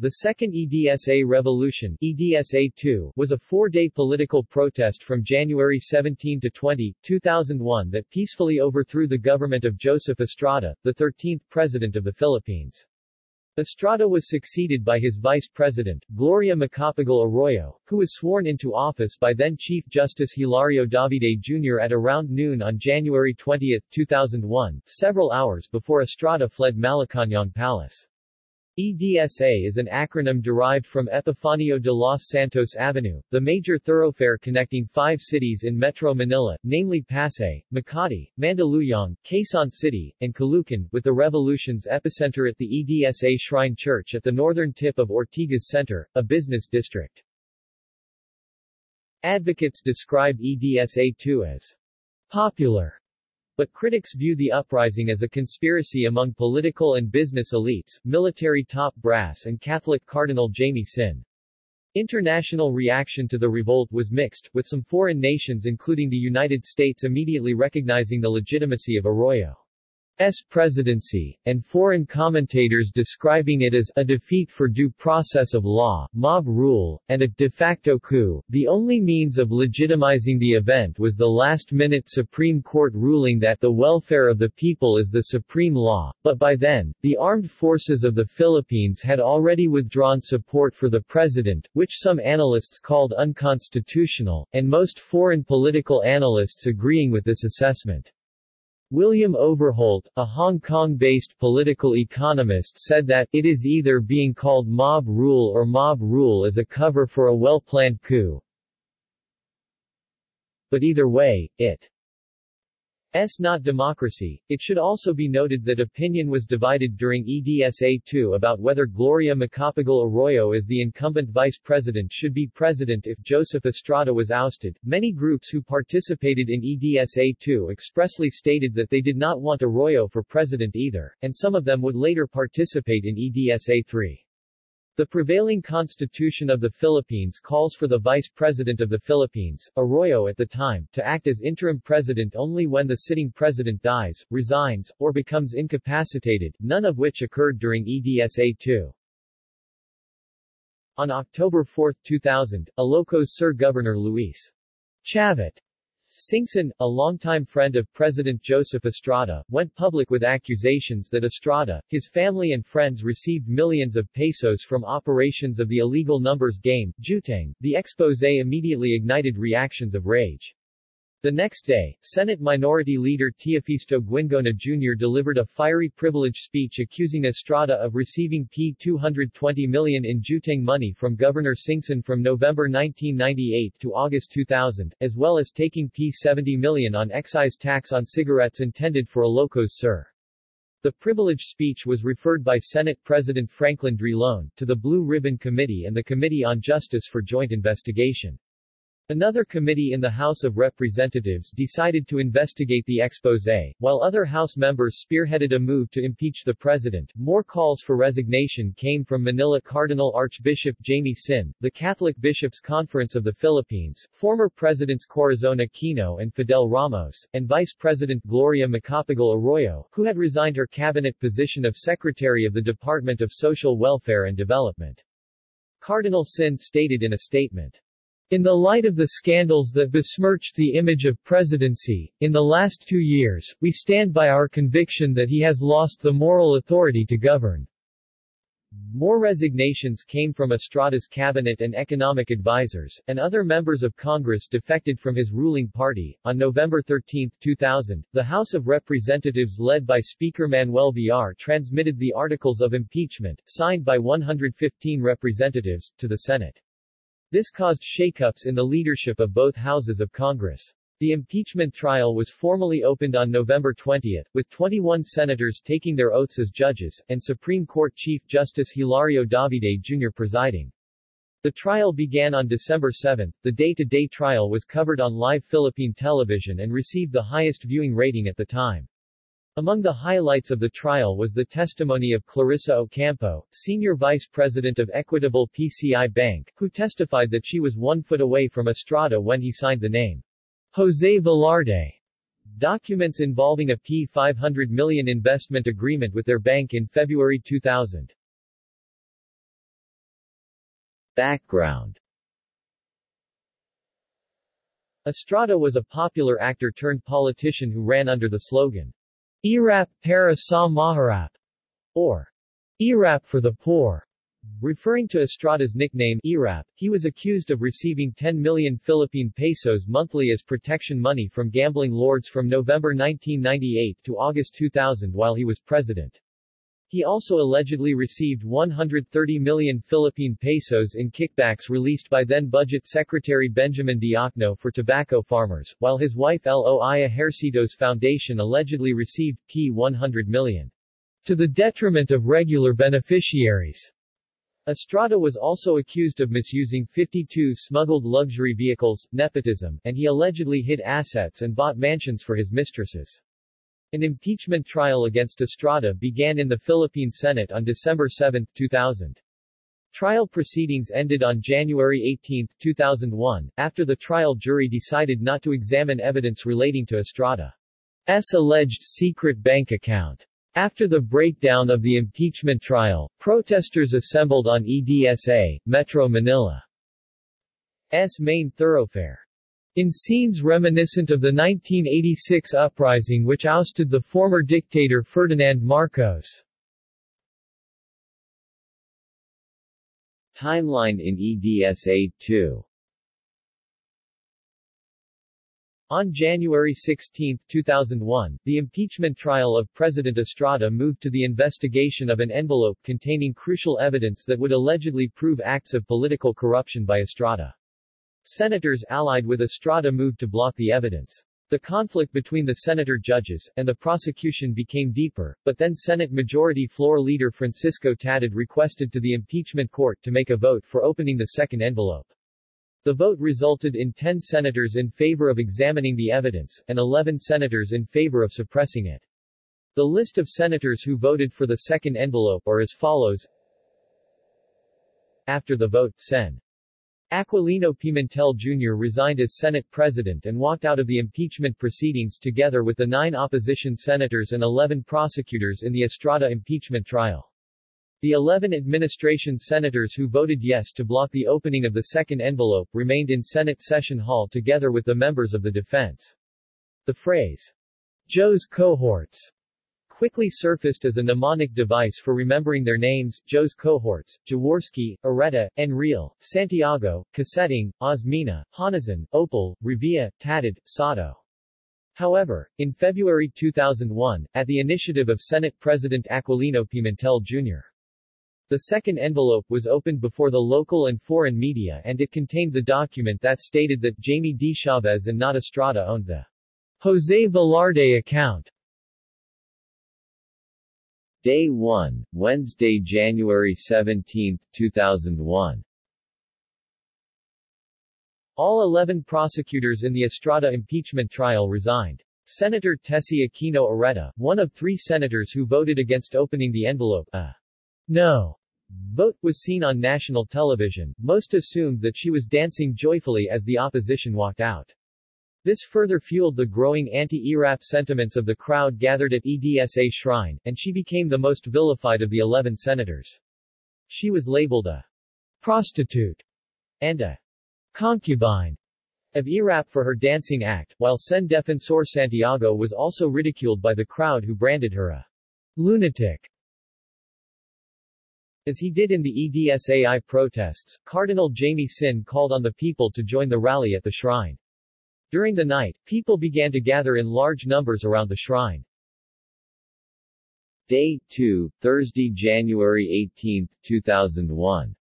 The Second EDSA Revolution EDSA-2 was a four-day political protest from January 17 to 20, 2001 that peacefully overthrew the government of Joseph Estrada, the 13th President of the Philippines. Estrada was succeeded by his vice president, Gloria Macapagal Arroyo, who was sworn into office by then Chief Justice Hilario Davide Jr. at around noon on January 20, 2001, several hours before Estrada fled Malacañang Palace. EDSA is an acronym derived from Epifanio de los Santos Avenue, the major thoroughfare connecting five cities in Metro Manila, namely Pasay, Makati, Mandaluyong, Quezon City, and Caloocan, with the revolution's epicenter at the EDSA Shrine Church at the northern tip of Ortigas Center, a business district. Advocates describe EDSA-2 as popular but critics view the uprising as a conspiracy among political and business elites, military top brass and Catholic Cardinal Jaime Sin. International reaction to the revolt was mixed, with some foreign nations including the United States immediately recognizing the legitimacy of Arroyo. S presidency, and foreign commentators describing it as a defeat for due process of law, mob rule, and a de facto coup. The only means of legitimizing the event was the last-minute Supreme Court ruling that the welfare of the people is the supreme law, but by then, the armed forces of the Philippines had already withdrawn support for the president, which some analysts called unconstitutional, and most foreign political analysts agreeing with this assessment. William Overholt, a Hong Kong-based political economist said that, it is either being called mob rule or mob rule as a cover for a well-planned coup. But either way, it S not democracy. It should also be noted that opinion was divided during EDSA-2 about whether Gloria Macapagal Arroyo as the incumbent vice president should be president if Joseph Estrada was ousted. Many groups who participated in EDSA-2 expressly stated that they did not want Arroyo for president either, and some of them would later participate in EDSA-3. The prevailing constitution of the Philippines calls for the Vice President of the Philippines, Arroyo at the time, to act as interim president only when the sitting president dies, resigns, or becomes incapacitated, none of which occurred during EDSA-2. On October 4, 2000, Ilocos Sur Governor Luis Chavit Singson, a longtime friend of President Joseph Estrada, went public with accusations that Estrada, his family and friends received millions of pesos from operations of the illegal numbers game, Jueteng. The expose immediately ignited reactions of rage. The next day, Senate Minority Leader Teofisto Guingona Jr. delivered a fiery privilege speech accusing Estrada of receiving P220 million in jueteng money from Governor Singson from November 1998 to August 2000, as well as taking P70 million on excise tax on cigarettes intended for a Ilocos Sur. The privilege speech was referred by Senate President Franklin Drilon, to the Blue Ribbon Committee and the Committee on Justice for joint investigation. Another committee in the House of Representatives decided to investigate the expose, while other House members spearheaded a move to impeach the president. More calls for resignation came from Manila Cardinal Archbishop Jaime Sin, the Catholic Bishops' Conference of the Philippines, former Presidents Corazon Aquino and Fidel Ramos, and Vice President Gloria Macapagal Arroyo, who had resigned her cabinet position of Secretary of the Department of Social Welfare and Development. Cardinal Sin stated in a statement, in the light of the scandals that besmirched the image of presidency, in the last two years, we stand by our conviction that he has lost the moral authority to govern. More resignations came from Estrada's cabinet and economic advisers, and other members of Congress defected from his ruling party. On November 13, 2000, the House of Representatives led by Speaker Manuel Villar transmitted the articles of impeachment, signed by 115 representatives, to the Senate. This caused shakeups in the leadership of both houses of Congress. The impeachment trial was formally opened on November 20, with 21 senators taking their oaths as judges, and Supreme Court Chief Justice Hilario Davide Jr. presiding. The trial began on December 7. The day-to-day -day trial was covered on live Philippine television and received the highest viewing rating at the time. Among the highlights of the trial was the testimony of Clarissa Ocampo, senior vice president of Equitable PCI Bank, who testified that she was one foot away from Estrada when he signed the name. Jose Velarde. Documents involving a P500 million investment agreement with their bank in February 2000. Background. Estrada was a popular actor turned politician who ran under the slogan, Erap para sa mahirap, or Erap for the poor. Referring to Estrada's nickname, Erap, he was accused of receiving 10 million Philippine pesos monthly as protection money from gambling lords from November 1998 to August 2000 while he was president. He also allegedly received 130 million Philippine pesos in kickbacks released by then Budget Secretary Benjamin Diokno for tobacco farmers, while his wife Loi Ejercito's Foundation allegedly received P 100 million. To the detriment of regular beneficiaries. Estrada was also accused of misusing 52 smuggled luxury vehicles, nepotism, and he allegedly hid assets and bought mansions for his mistresses. An impeachment trial against Estrada began in the Philippine Senate on December 7, 2000. Trial proceedings ended on January 18, 2001, after the trial jury decided not to examine evidence relating to Estrada's alleged secret bank account. After the breakdown of the impeachment trial, protesters assembled on EDSA, Metro Manila's main thoroughfare. In scenes reminiscent of the 1986 uprising which ousted the former dictator Ferdinand Marcos. Timeline in EDSA 2 On January 16, 2001, the impeachment trial of President Estrada moved to the investigation of an envelope containing crucial evidence that would allegedly prove acts of political corruption by Estrada. Senators allied with Estrada moved to block the evidence. The conflict between the senator judges and the prosecution became deeper, but then Senate Majority Floor Leader Francisco Tatad requested to the impeachment court to make a vote for opening the second envelope. The vote resulted in 10 senators in favor of examining the evidence, and 11 senators in favor of suppressing it. The list of senators who voted for the second envelope are as follows. After the vote, Sen. Aquilino Pimentel Jr. resigned as Senate President and walked out of the impeachment proceedings together with the nine opposition senators and 11 prosecutors in the Estrada impeachment trial. The 11 administration senators who voted yes to block the opening of the second envelope remained in Senate session hall together with the members of the defense. The phrase, Joe's cohorts, quickly surfaced as a mnemonic device for remembering their names, Joe's cohorts, Jaworski, Oreta, Enrile, Santiago, Coseteng, Osmeña, Honasan, Ople, Revilla, Tatad, Sotto. However, in February 2001, at the initiative of Senate President Aquilino Pimentel Jr., the second envelope was opened before the local and foreign media and it contained the document that stated that Jaime Dichaves and not Estrada owned the Jose Velarde account. Day 1, Wednesday, January 17, 2001. All 11 prosecutors in the Estrada impeachment trial resigned. Senator Tessie Aquino Oreta, one of three senators who voted against opening the envelope, a no vote, was seen on national television. Most assumed that she was dancing joyfully as the opposition walked out. This further fueled the growing anti-ERAP sentiments of the crowd gathered at EDSA shrine, and she became the most vilified of the 11 senators. She was labeled a prostitute and a concubine of ERAP for her dancing act, while Sen Defensor Santiago was also ridiculed by the crowd who branded her a lunatic. As he did in the EDSAI protests, Cardinal Jaime Sin called on the people to join the rally at the shrine. During the night, people began to gather in large numbers around the shrine. Day 2, Thursday, January 18, 2001.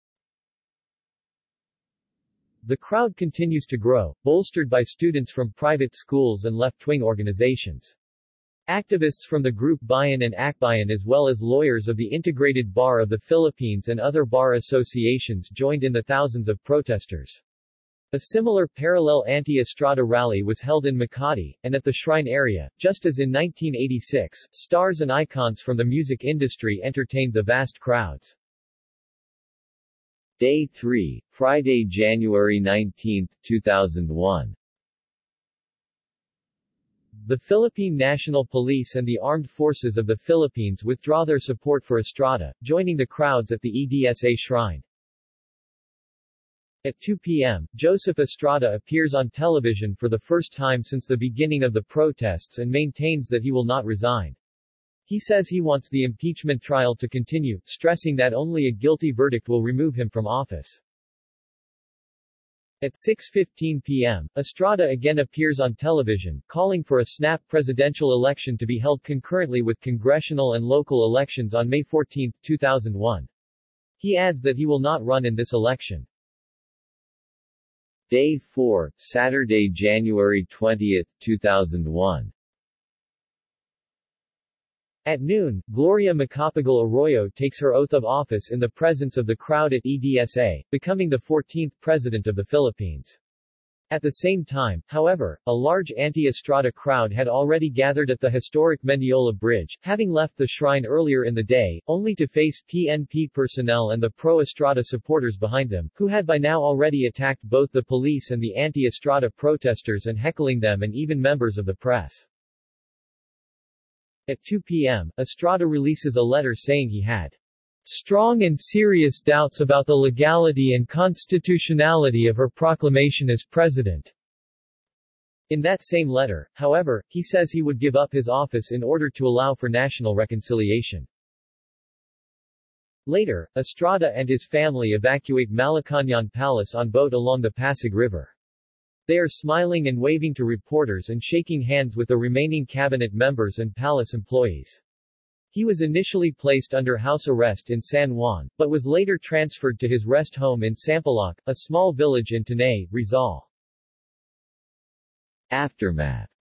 The crowd continues to grow, bolstered by students from private schools and left-wing organizations. Activists from the group Bayan and Akbayan as well as lawyers of the Integrated Bar of the Philippines and other bar associations joined in the thousands of protesters. A similar parallel anti-Estrada rally was held in Makati, and at the shrine area, just as in 1986, stars and icons from the music industry entertained the vast crowds. Day 3, Friday, January 19, 2001 The Philippine National Police and the Armed Forces of the Philippines withdraw their support for Estrada, joining the crowds at the EDSA shrine. At 2 p.m., Joseph Estrada appears on television for the first time since the beginning of the protests and maintains that he will not resign. He says he wants the impeachment trial to continue, stressing that only a guilty verdict will remove him from office. At 6.15 p.m., Estrada again appears on television, calling for a snap presidential election to be held concurrently with congressional and local elections on May 14, 2001. He adds that he will not run in this election. Day 4, Saturday, January 20, 2001. At noon, Gloria Macapagal Arroyo takes her oath of office in the presence of the crowd at EDSA, becoming the 14th President of the Philippines. At the same time, however, a large anti-Estrada crowd had already gathered at the historic Mendiola Bridge, having left the shrine earlier in the day, only to face PNP personnel and the pro-Estrada supporters behind them, who had by now already attacked both the police and the anti-Estrada protesters and heckling them and even members of the press. At 2 p.m., Estrada releases a letter saying he had strong and serious doubts about the legality and constitutionality of her proclamation as president. In that same letter, however, he says he would give up his office in order to allow for national reconciliation. Later, Estrada and his family evacuate Malacañang Palace on boat along the Pasig River. They are smiling and waving to reporters and shaking hands with the remaining cabinet members and palace employees. He was initially placed under house arrest in San Juan, but was later transferred to his rest home in Sampaloc, a small village in Tanay, Rizal. Aftermath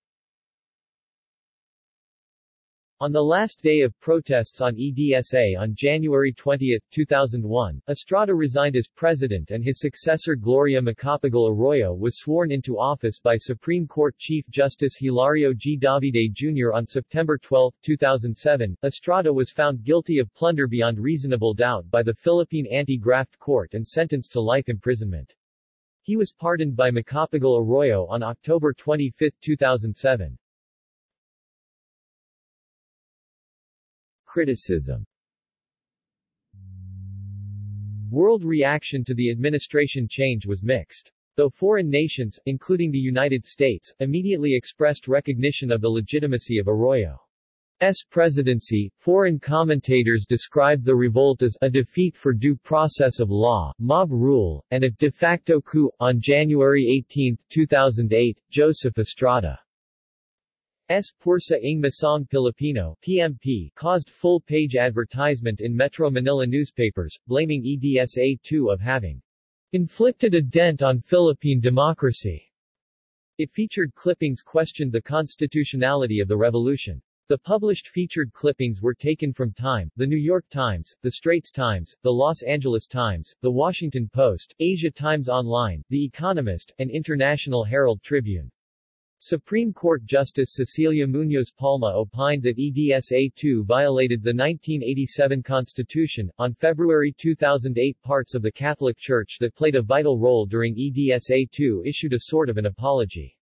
On the last day of protests on EDSA on January 20, 2001, Estrada resigned as president and his successor Gloria Macapagal Arroyo was sworn into office by Supreme Court Chief Justice Hilario G. Davide Jr. on September 12, 2007. Estrada was found guilty of plunder beyond reasonable doubt by the Philippine Anti-Graft Court and sentenced to life imprisonment. He was pardoned by Macapagal Arroyo on October 25, 2007. Criticism World reaction to the administration change was mixed. Though foreign nations, including the United States, immediately expressed recognition of the legitimacy of Arroyo's presidency, foreign commentators described the revolt as a defeat for due process of law, mob rule, and a de facto coup. On January 18, 2008, Joseph Estrada S. Pwersa ng Masang Pilipino PMP caused full-page advertisement in Metro Manila newspapers, blaming EDSA-2 of having inflicted a dent on Philippine democracy. It featured clippings questioned the constitutionality of the revolution. The published featured clippings were taken from Time, The New York Times, The Straits Times, The Los Angeles Times, The Washington Post, Asia Times Online, The Economist, and International Herald Tribune. Supreme Court Justice Cecilia Munoz Palma opined that EDSA-2 violated the 1987 Constitution. On February 2008 parts of the Catholic Church that played a vital role during EDSA-2 issued a sort of an apology.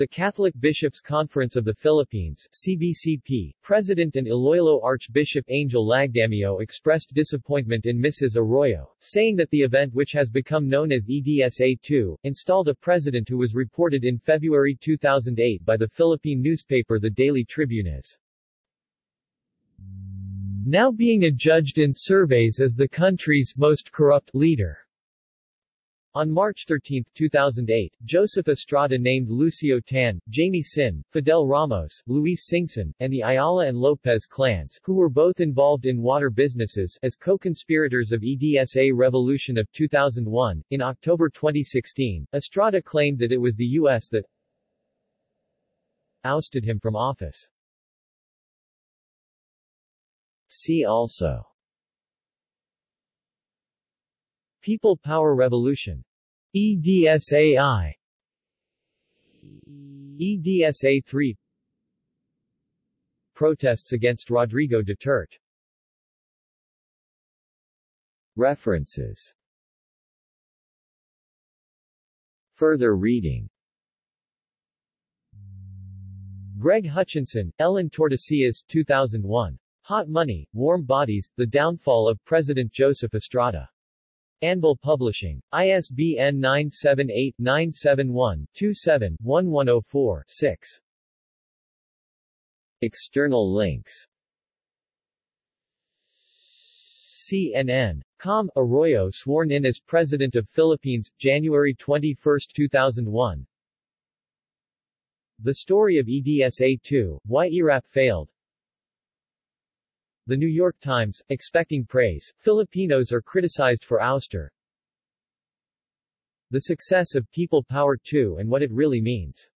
The Catholic Bishops' Conference of the Philippines CBCP, President and Iloilo Archbishop Angel Lagdameo expressed disappointment in Mrs. Arroyo, saying that the event which has become known as EDSA-2, installed a president who was reported in February 2008 by the Philippine newspaper The Daily Tribune as now being adjudged in surveys as the country's most corrupt leader. On March 13, 2008, Joseph Estrada named Lucio Tan, Jaime Sin, Fidel Ramos, Luis Singson, and the Ayala and Lopez clans, who were both involved in water businesses, as co-conspirators of EDSA revolution of 2001. In October 2016, Estrada claimed that it was the U.S. that ousted him from office. See also People Power Revolution. EDSAI EDSA-3 Protests against Rodrigo Duterte. References. Further reading. Greg Hutchinson, Ellen Tordesillas 2001. Hot Money, Warm Bodies, The Downfall of President Joseph Estrada. Anvil Publishing. ISBN 978-971-27-1104-6. External links CNN. Com. Arroyo sworn in as President of Philippines, January 21, 2001. The story of EDSA-2, why ERAP failed. The New York Times, expecting praise, Filipinos are criticized for ouster. The success of People Power 2 and what it really means.